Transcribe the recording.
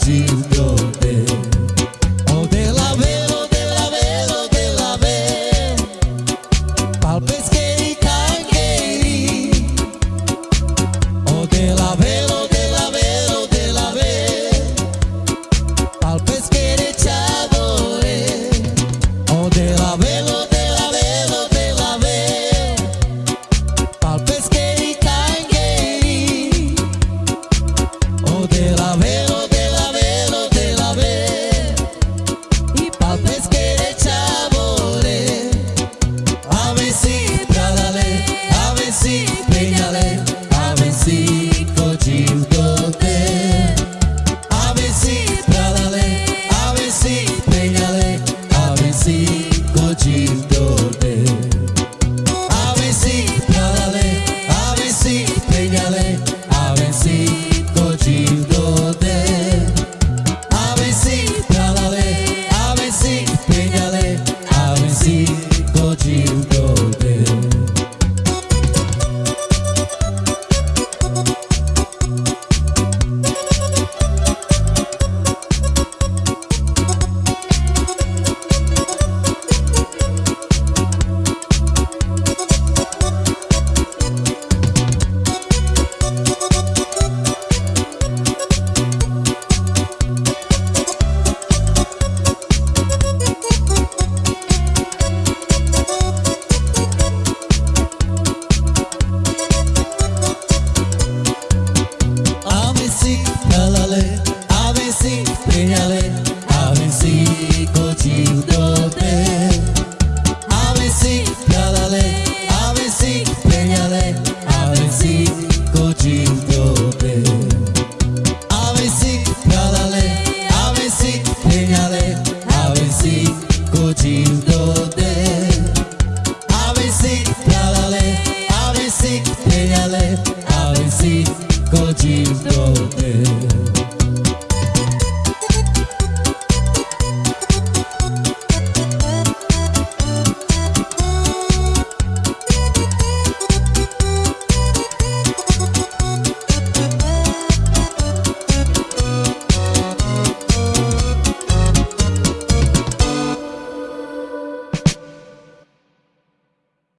Señale, a Prejale a vysí kočí do